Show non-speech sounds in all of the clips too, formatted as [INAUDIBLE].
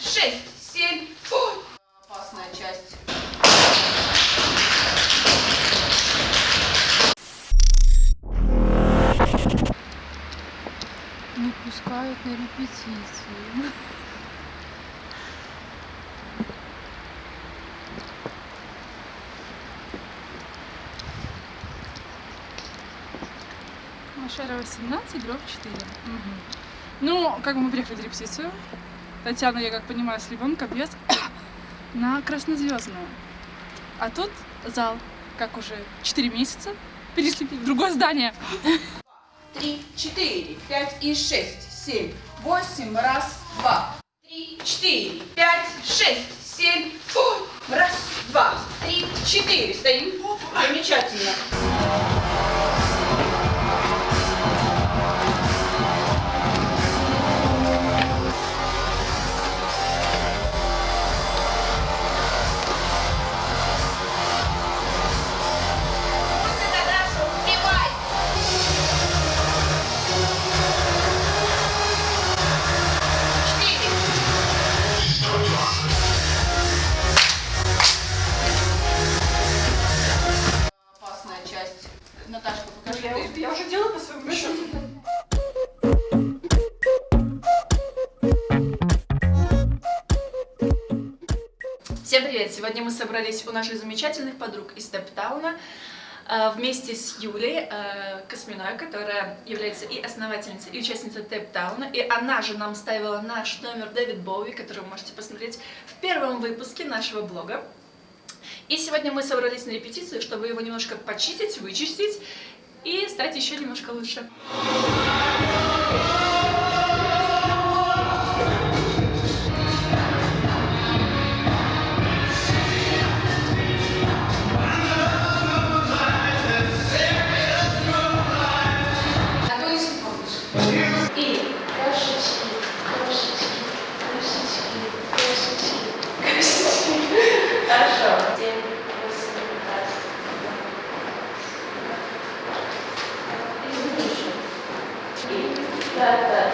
шесть, семь. Ой. Опасная часть. Не пускают на репетицию. Машера 18, дробь 4. Ну, как бы мы приехали на репетицию. Татьяна, я как понимаю, с ребенком без [COUGHS] на Краснозвездную. А тут зал, как уже 4 месяца, [LAUGHS] перешли в другое здание. [LAUGHS] Три, четыре, пять и шесть, семь, восемь. Раз, два. Три, четыре, пять, шесть, семь. Ой. Раз, два, три, четыре. Стоим. Замечательно. Сегодня мы собрались у наших замечательных подруг из Стептауна э, вместе с Юлей э, Косминой, которая является и основательницей, и участницей Тептауна. И она же нам ставила наш номер Дэвид Боуи, который вы можете посмотреть в первом выпуске нашего блога. И сегодня мы собрались на репетицию, чтобы его немножко почистить, вычистить и стать еще немножко лучше. И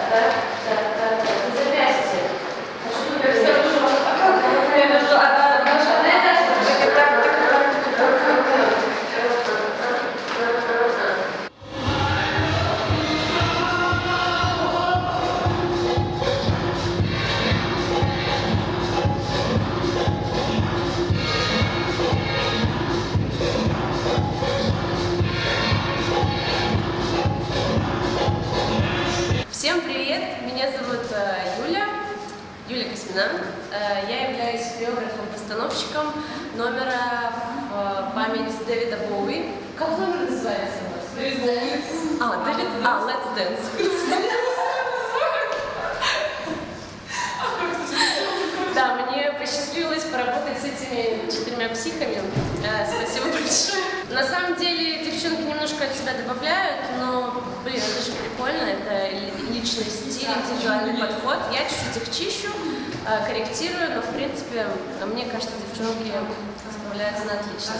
Юля Космина. Э, Я являюсь хореографом-постановщиком номера в э, память Дэвида Боуи. Как номер называется у вас? А, Дэвид, а, Let's Dance. Да, мне посчастливилось поработать с этими четырьмя психами. Э, Спасибо большое. На самом деле девчонки немножко от себя добавляют, но, блин, это же прикольно, это ли- личный стиль, индивидуальный подход. Я чуть-чуть их чищу, корректирую, но, в принципе, э, мне кажется, девчонки справляются на отлично.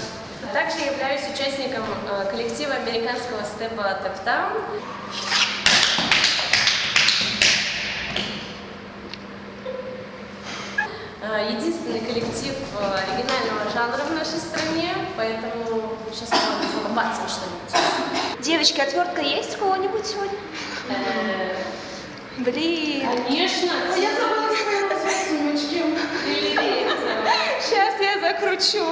Также я являюсь участником э, коллектива американского степа Таптаун. Э, Единственный коллектив э, оригинального жанра в нашей стране, поэтому сейчас мы побацаем что-нибудь. Девочки, отвертка есть у кого-нибудь сегодня? Э, Блин. Конечно, Я забыла свою Сейчас я закручу.